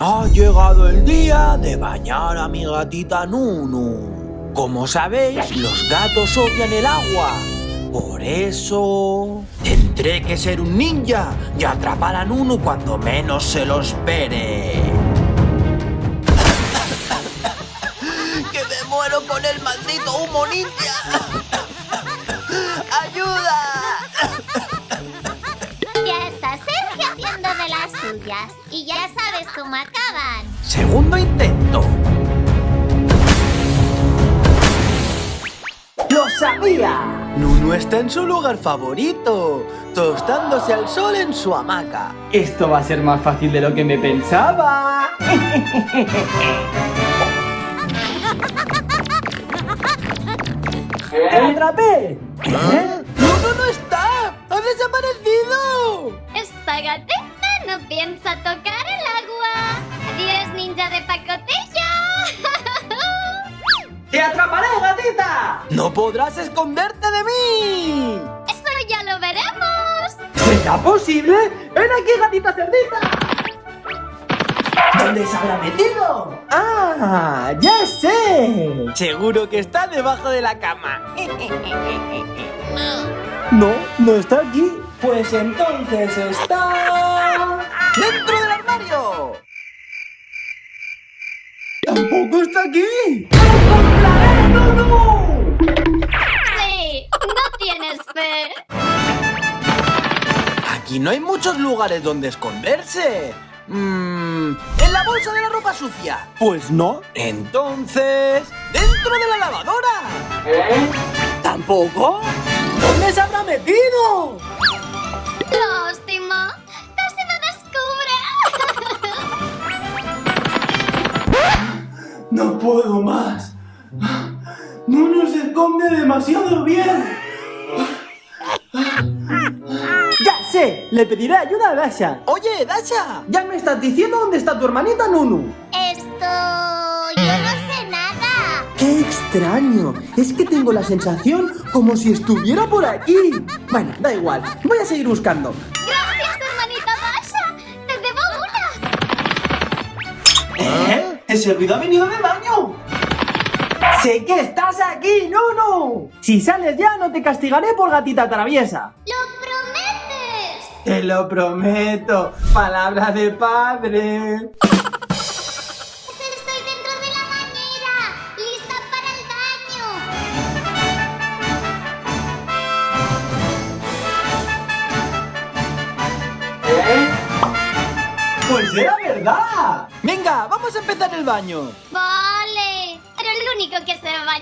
Ha llegado el día de bañar a mi gatita Nunu. Como sabéis, los gatos odian el agua. Por eso... Tendré que ser un ninja y atrapar a Nunu cuando menos se lo espere. ¡Que me muero con el maldito humo ninja! ¡Ayuda! Ya está suyas. Y ya sabes cómo acaban. Segundo intento. ¡Lo sabía! Nunu está en su lugar favorito, tostándose al sol en su hamaca. Esto va a ser más fácil de lo que me pensaba. ¡Lo atrapé! ¿Eh? ¡Nunu no está! ¡Ha desaparecido! Esta gatita no piensa tocar el agua. Adiós, ninja de pacotilla. ¡Te atraparé, gatita! ¡No podrás esconderte de mí! Eso ya lo veremos. ¿Será posible? ¡Ven aquí, gatita cerdita! ¿Dónde se habrá metido? ¡Ah! ¡Ya sé! Seguro que está debajo de la cama. No, no está aquí. Pues entonces está... ¡Dentro del armario! ¡Tampoco está aquí! ¡Lo encontraré, Nunu! Sí, no tienes fe. Aquí no hay muchos lugares donde esconderse. Mmm, en la bolsa de la ropa sucia. Pues no. Entonces, dentro de la lavadora. ¿Tampoco? ¿Dónde se habrá metido? No puedo más. Nunu se esconde demasiado bien. Ya sé, le pediré ayuda a Dasha. Oye, Dasha. Ya me estás diciendo dónde está tu hermanita Nunu. Esto... Yo no sé nada. ¡Qué extraño! Es que tengo la sensación como si estuviera por aquí. Bueno, da igual. Voy a seguir buscando. Gracias, ¿Ese ruido ha venido del baño? ¡Sé que estás aquí, Nunu! Si sales ya, no te castigaré por gatita traviesa. ¿Lo prometes? Te lo prometo. Palabra de padre. Pues era verdad. Venga, vamos a empezar el baño. Vale. Pero el único que se va